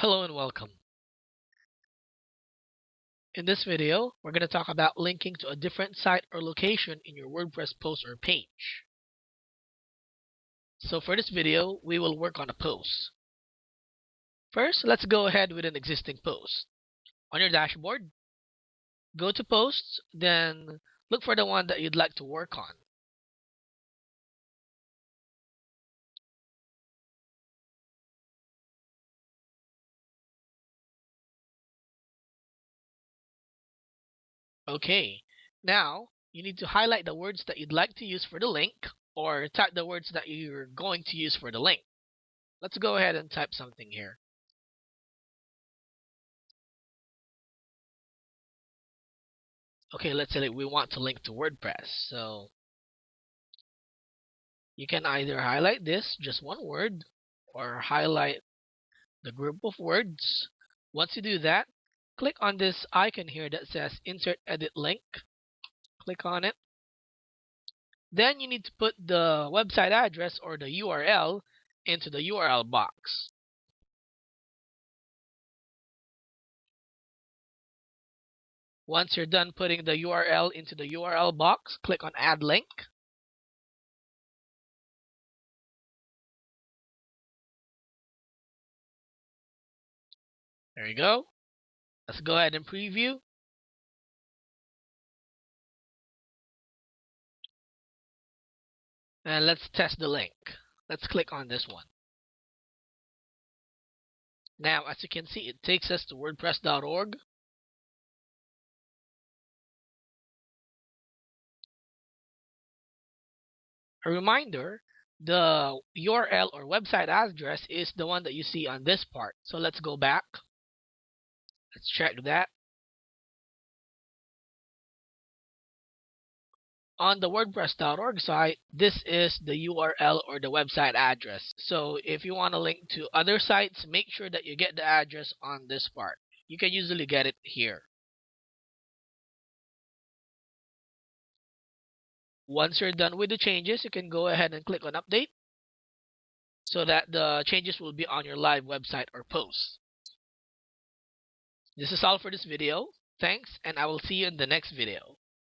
Hello and welcome. In this video, we're going to talk about linking to a different site or location in your WordPress post or page. So for this video, we will work on a post. First, let's go ahead with an existing post. On your dashboard, go to posts, then look for the one that you'd like to work on. Okay, now you need to highlight the words that you'd like to use for the link or type the words that you're going to use for the link. Let's go ahead and type something here. Okay, let's say we want to link to WordPress. So you can either highlight this, just one word, or highlight the group of words. Once you do that, click on this icon here that says insert edit link click on it then you need to put the website address or the URL into the URL box Once you're done putting the URL into the URL box, click on Add Link. There you go. Let's go ahead and preview. And let's test the link. Let's click on this one. Now, as you can see, it takes us to wordpress.org. A reminder, the URL or website address is the one that you see on this part. So let's go back. Let's check that. On the WordPress.org site, this is the URL or the website address. So if you want to link to other sites, make sure that you get the address on this part. You can usually get it here. Once you're done with the changes, you can go ahead and click on update so that the changes will be on your live website or post. This is all for this video. Thanks, and I will see you in the next video.